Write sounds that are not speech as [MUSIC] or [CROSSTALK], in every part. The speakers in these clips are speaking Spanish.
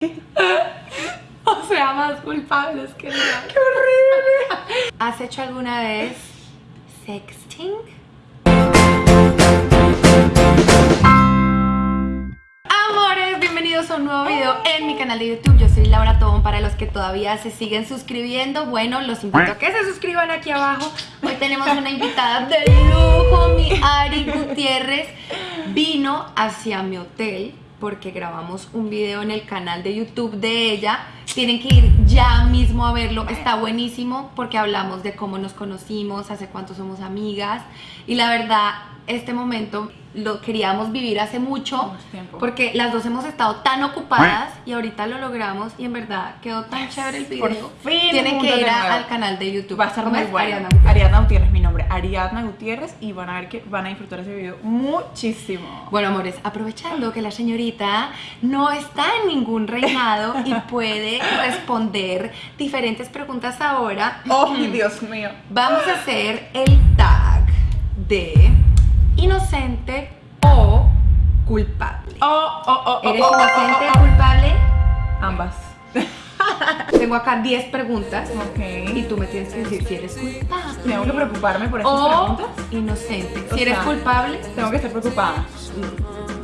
[LAUGHS] O sea, más culpables que nada. ¡Qué horrible! [LAUGHS] ¿Has hecho alguna vez sexting? Amores, bienvenidos a un nuevo video en mi canal de YouTube. Yo soy Laura Tobón. Para los que todavía se siguen suscribiendo, bueno, los invito a que se suscriban aquí abajo. Hoy tenemos una invitada de lujo, mi Ari Gutiérrez. Vino hacia mi hotel porque grabamos un video en el canal de YouTube de ella. Tienen que ir ya mismo a verlo, está buenísimo porque hablamos de cómo nos conocimos, hace cuánto somos amigas y la verdad este momento lo queríamos vivir hace mucho porque las dos hemos estado tan ocupadas y ahorita lo logramos y en verdad quedó tan chévere el video. Por fin Tienen que ir al canal de YouTube. Va a estar ¿Cómo muy es? bueno. Ariana. Ariadna Gutiérrez, mi nombre. Ariadna Gutiérrez y van a ver que van a disfrutar ese video muchísimo. Bueno, amores, aprovechando que la señorita no está en ningún reinado y [LAUGHS] puede responder diferentes preguntas ahora, ¡Oh, Dios mío! vamos a hacer el tag de inocente o culpable. ¡Oh, oh, oh! oh, ¿Eres oh, oh, inocente o culpable? Ambas. [LAUGHS] Tengo acá 10 preguntas Ok. y tú me tienes que decir si eres culpable Tengo que preocuparme por estas o preguntas. inocente. O Si eres sea, culpable, Tengo que estar preocupada.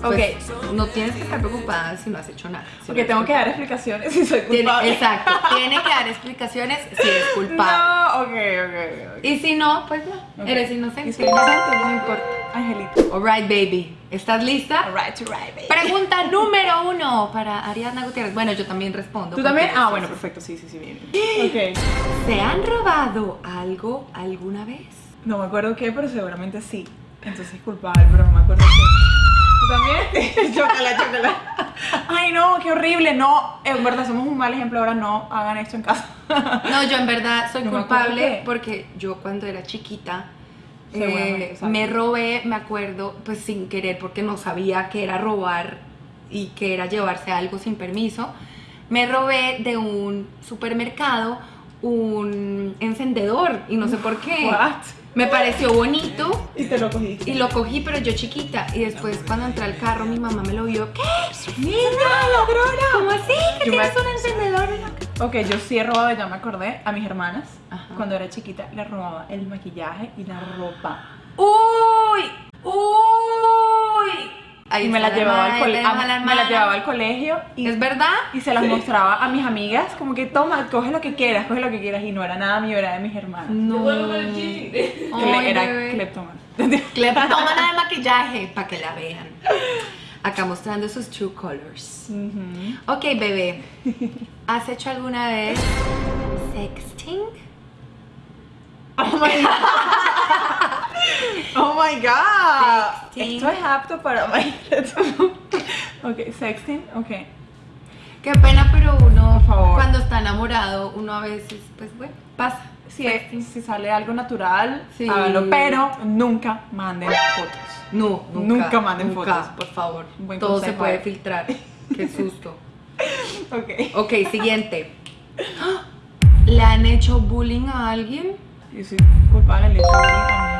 Pues, no tienes que estar preocupada si no has hecho nada. Si Porque no tengo que dar explicaciones si soy Tiene- culpable. exacto, [LAUGHS] tiene que dar explicaciones si eres culpable. No, ok, ok, ok. Y si no, pues no, eres inocente. ¿Y inocente? No importa. Angelito. Alright, baby. ¿Estás lista? Alright, right, baby. Pregunta número uno para Ariadna Gutiérrez. Bueno, yo también respondo. ¿Tú también? Ah, bueno, perfecto. Sí, sí, sí, bien. bien. [GASPS] Ok. ¿Se han robado algo alguna vez? No me acuerdo qué, pero seguramente sí. Entonces es culpable, pero no me acuerdo. ¿Tú también? [LAUGHS] chócala, chócala. Ay, no, qué horrible. No, en verdad somos un mal ejemplo. Ahora no hagan esto en casa. [LAUGHS] No, yo en verdad soy No culpable porque yo cuando era chiquita eh, me robé, me acuerdo, pues sin querer porque no sabía que era robar y que era llevarse algo sin permiso. Me robé de un supermercado un encendedor y no sé por qué. What? Me pareció bonito Y te lo cogiste. y lo cogí, pero yo chiquita. Y después cuando entré al carro mi mamá me lo vio. ¿Qué? ¡Niña, ladrona! ¿Cómo así? ¿Que Yo me- tienes un encendedor? en la Ok, yo sí he robado, ya me acordé, a mis hermanas. Ajá. Cuando era chiquita, le robaba el maquillaje y la ropa. ¡Uy! ¡Uy! Ahí y me está la llevaba al colegio. tenemos a Me la llevaba al colegio y, ¿Es verdad? y se las mostraba a mis amigas, como que toma, coge lo que quieras, coge lo que quieras. Y no era nada mío, era de mis hermanas. No. Le- era bebé. cleptómano. Cleptómana [LAUGHS] de maquillaje, para que la vean. Acá mostrando sus true colors. Ujú. Ok, bebé. ¿Has hecho alguna vez sexting? Oh my [LAUGHS] god. Oh my god. Sexting. Esto es apto para [LAUGHS] Ok, sexting, ok. Qué pena, pero uno, Por favor. cuando está enamorado, uno a veces, pues bueno, pasa. Si, Sexting. si sale algo natural, Sí. háganlo, pero nunca manden fotos. No, nunca. Nunca manden nunca, fotos. por favor. Buen Todo se puede filtrar. Qué [LAUGHS] susto. Ok. Ok, siguiente. [GASPS] ¿Le han hecho bullying a alguien? Yo soy culpable de hecho bullying a.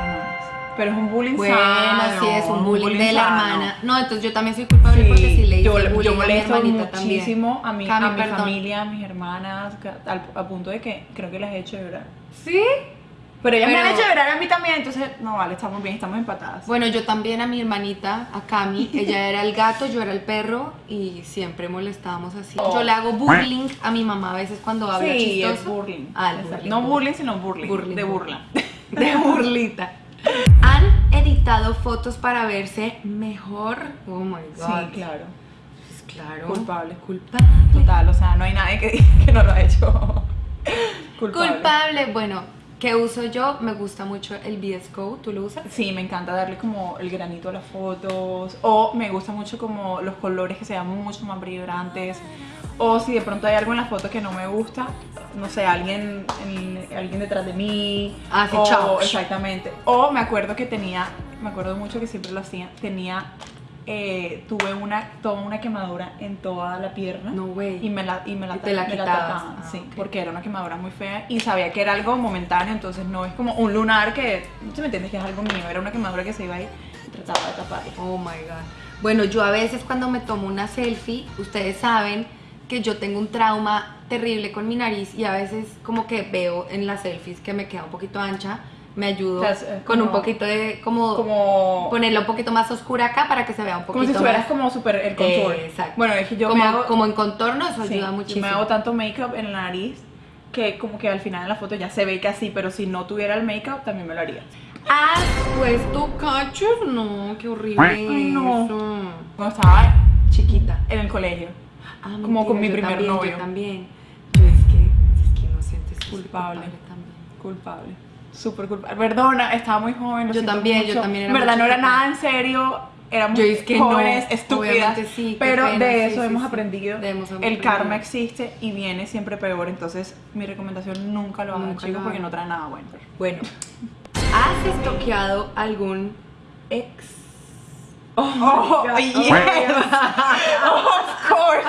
Pero es un bullying Bueno, sano. sí, es un bullying, de la sano. hermana. No, entonces yo también soy culpable porque sí le hice yo, bullying yo a mi molesto también. muchísimo a mi, Cami, a mi perdón. familia, a mis hermanas, al, a punto de que creo que las he hecho llorar. ¿Sí? Pero ellas me han hecho llorar a mí también, entonces, no vale, estamos bien, estamos empatadas. Bueno, yo también a mi hermanita, a Cami, [LAUGHS] ella era el gato, yo era el perro y siempre molestábamos así. Oh. Yo le hago bullying a mi mamá a veces cuando habla sí, es chistoso. burling. Ah, el Exacto. bullying. No bullying, sino burling. Burling, de burling. burla. De [LAUGHS] burlita. ¿Han editado fotos para verse mejor? Oh my Sí, god. claro. Pues claro. Culpable. Culpable. Total, o sea, no hay nadie que que no lo ha hecho. [LAUGHS] Culpable. Culpable. Bueno, ¿qué uso yo? Me gusta mucho el VS Code. ¿Tú lo usas? Sí, me encanta darle como el granito a las fotos. O me gusta mucho como los colores que sean mucho más vibrantes. O si de pronto hay algo en la foto que no me gusta, no sé, alguien, en- alguien detrás de mí. Ah, sí, o. Exactamente. O me acuerdo que tenía, me acuerdo mucho que siempre lo hacía, tenía, eh, tuve una, toda una quemadura en toda la pierna. No, güey. Y me la, y me la, Y te la me quitabas. tapaban, Ah, sí, porque era una quemadura muy fea y sabía que era algo momentáneo, entonces no es como un lunar que, ¿sí me entiendes? Que es algo mío, era una quemadura que se iba ahí y trataba de taparla. Oh my god. Bueno, yo a veces cuando me tomo una selfie, ustedes saben que yo tengo un trauma terrible con mi nariz y a veces como que veo en las selfies que me queda un poquito ancha, me ayudo O sea, es con un como- poquito de como, Como, ponerla un poquito más oscura acá para que se vea un poquito como si estuvieras más como súper el contour. Eh, exacto. Bueno, es que yo como, me hago... como en contorno, eso sí, ayuda yo muchísimo. me hago tanto make-up en la nariz que como que al final en la foto ya se ve que así, pero si no tuviera el make-up también me lo haría. ¿Has puesto cachos? No, qué horrible Ay, no. eso. Cuando estaba Chiquita. en el colegio. Ah, Como con mentira, mi yo primer también, novio. Yo también. Yo es que, es que inocente, es Culpable. también. Culpable. Súper culpable. Perdona, estaba muy joven. lo Yo también, yo también era En verdad no era nada en serio. Éramos Yo es que no, estúpidas. sí, pero pena, de eso sí, hemos sí. aprendido. El karma existe y viene siempre peor. Entonces, mi recomendación nunca lo hagan, chicos, porque no trae nada bueno. Bueno, ¿has estoqueado algún ex? Oh, God. yes. of course.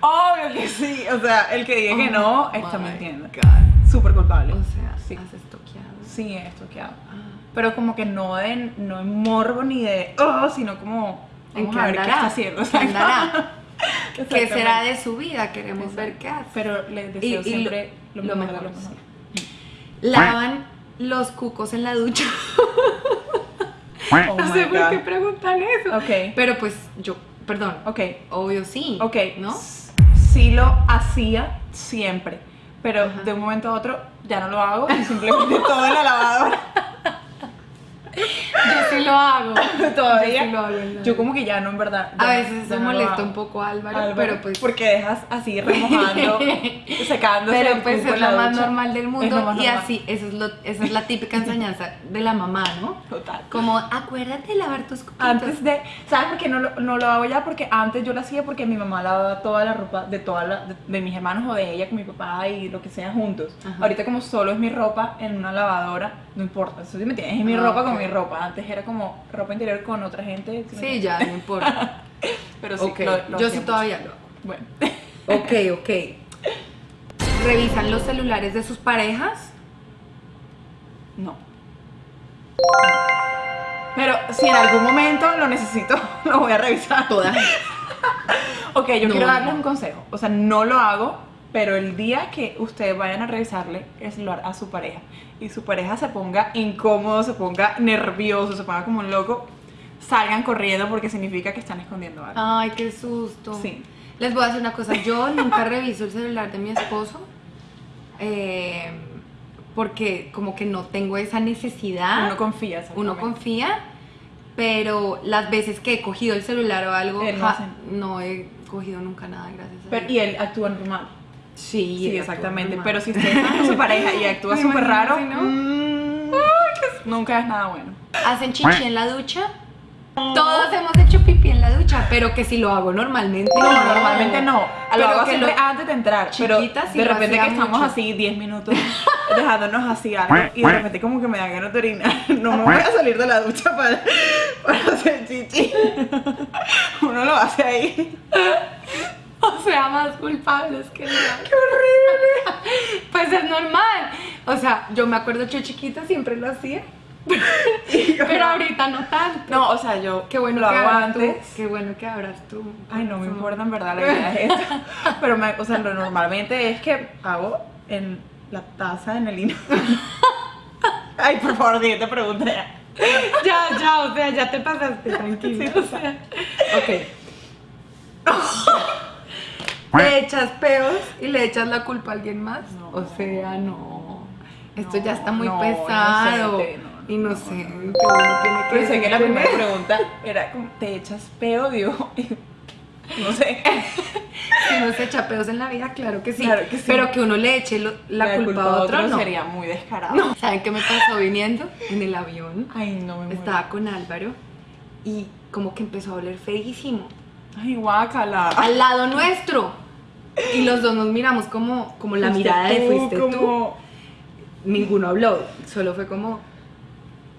Obvio que sí. O sea, el que diga que no Oh está mintiendo. Súper culpable. O sea, sí. has estoqueado. Sí, he estoqueado. Ah. Pero como que no de, no en morbo ni de, oh, sino como, ¿En vamos a ver qué está haciendo. [LAUGHS] ¿Qué andará? ¿Qué será de su vida? Queremos ver qué hace. Pero les deseo Y- siempre lo- lo, lo mejor, lo mejor. Lavan los cucos en la ducha. [LAUGHS] Oh no my sé por qué preguntan eso. Ok. Pero pues yo, perdón, Ok, obvio sí. ok. ¿No? Sí lo hacía siempre, pero Ajá. de un momento a otro ya no lo hago y simplemente [LAUGHS] todo en la lavadora. Yo sí lo hago. [LAUGHS] Todavía. Yo sí lo hago. Yo como que ya no en verdad. A veces eso no molesta un poco Álvaro, Álvaro, pero pues. Porque dejas así remojando, [LAUGHS] secándose. Pero pues es lo más ducha. normal del mundo y así, eso es lo, esa es la típica enseñanza de la mamá, ¿no? Total. Como, acuérdate de lavar tus cuquitos. Antes de, ¿sabes por qué no lo, no lo hago ya? Porque antes yo lo hacía porque mi mamá lavaba toda la ropa de toda la, de, de mis hermanos o de ella con mi papá y lo que sea juntos. Ajá. Ahorita como solo es mi ropa en una lavadora, no importa, eso sí me entiendes, es mi Ah, ropa ok. con mi ropa. Antes era como ropa interior con otra gente. ¿sí ya, no importa. [LAUGHS] Pero sí, ok, lo- lo yo sí todavía lo hago. Bueno, Ok, ok. ¿Revisan los celulares de sus parejas? no. Pero si en algún momento lo necesito, [LAUGHS] lo voy a revisar. Todas. Ok, yo No, quiero darles no. un consejo. O sea, no lo hago, pero el día que ustedes vayan a revisarle el celular a su pareja y su pareja se ponga incómodo, se ponga nervioso, se ponga como un loco, salgan corriendo porque significa que están escondiendo algo. Ay, qué susto. Sí. Les voy a decir una cosa. Yo [LAUGHS] nunca reviso el celular de mi esposo. eh, porque como que no tengo esa necesidad. Uno confía, Uno confía, pero las veces que he cogido el celular o algo, Él no ja- hace. no he cogido nunca nada, gracias a Pero, Dios. y él actúa normal. Sí, exactamente. Pero si usted está con su [LAUGHS] pareja y actúa súper raro, no. mm, nunca es nada bueno. ¿Hacen chichi en la ducha? Todos hemos hecho pipí en la ducha, pero que si lo hago normalmente. No, normalmente no. Pero lo hago que siempre lo- antes de entrar. Pero de repente que estamos mucho. así 10 minutos [LAUGHS] dejándonos así algo y de repente como que me da ganas de orinar. [LAUGHS] No me voy a salir de la ducha para, para hacer chichi. Uno lo hace ahí. Sea, más culpables que nada. [LAUGHS] ¡Qué horrible! [LAUGHS] Pues es normal. O sea, yo me acuerdo yo chiquita siempre lo hacía. [LAUGHS] Pero ahorita no tanto. No, o sea, yo Qué bueno lo que hago antes. tú. Qué bueno que abras tú. Ay, no me importa en verdad la idea es esta. Pero, me- o sea, lo normalmente es que hago en la taza, en el hino. Ay, por favor, siguiente pregunta ya. Ya, ya, o sea, ya te pasaste, tranquilo. Sí, o sea. Ok. ¿Te echas peos y le echas la culpa a alguien más? No. O sea, no. Esto No, ya está muy no, pesado. inocente, no, no, tiene que Pensé que la primera pregunta era como, ¿te echas peo, digo? [LAUGHS] No sé. [LAUGHS] Si uno se echa pedos en la vida, claro que sí. Claro que sí. Pero que uno le eche lo- la, culpa, a otro, no. sería muy descarado. ¿Saben qué me pasó viniendo? En el avión. Ay, no me muero. Estaba con Álvaro y como que empezó a oler feísimo. Ay, guácala. Al lado nuestro. Y los dos nos miramos como, como la mirada de tú, fuiste tú. Ninguno habló, solo fue como...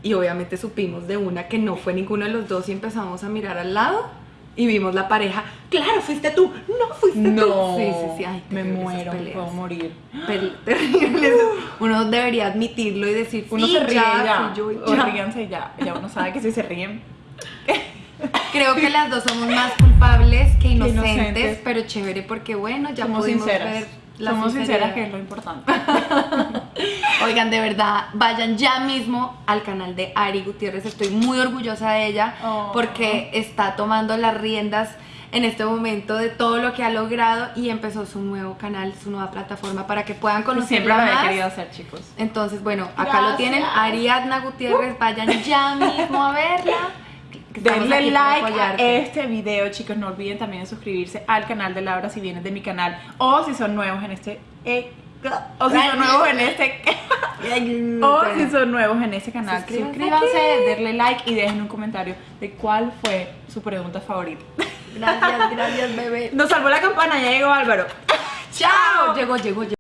Y obviamente supimos de una que no fue ninguno de los dos y empezamos a mirar al lado y vimos la pareja. Claro, fuiste tú. No, fuiste tú. No, Sí, sí, sí. Ay, me muero, me puedo morir. Pel-. [GASPS] Uno debería admitirlo y decir, Uno sí, se ríe ya, ya, yo o ya. ríanse ya, ya uno sabe que si se ríen. [LAUGHS] Creo que las dos somos más culpables que inocentes, inocentes. pero chévere porque bueno, ya Somos pudimos sinceras. ver la Somos sinceras, que es lo importante. [LAUGHS] Oigan, de verdad, vayan ya mismo al canal de Ari Gutiérrez. Estoy muy orgullosa de ella Oh. porque está tomando las riendas en este momento de todo lo que ha logrado y empezó su nuevo canal, su nueva plataforma para que puedan conocerla Siempre lo había querido hacer, chicos. Entonces, bueno, acá Gracias. lo tienen, Ariadna Gutiérrez, vayan ya mismo a verla. Denle like a este video, chicos. No olviden también de suscribirse al canal de Laura si vienes de mi canal. O si son nuevos en este. eh, o si son nuevos en este. [LAUGHS] o si son nuevos en este canal. Suscríbanse denle like y dejen un comentario de cuál fue su pregunta favorita. Gracias, gracias, bebé. Nos salvó la campana, ya llegó Álvaro. Chao. Llegó, llegó, llegó.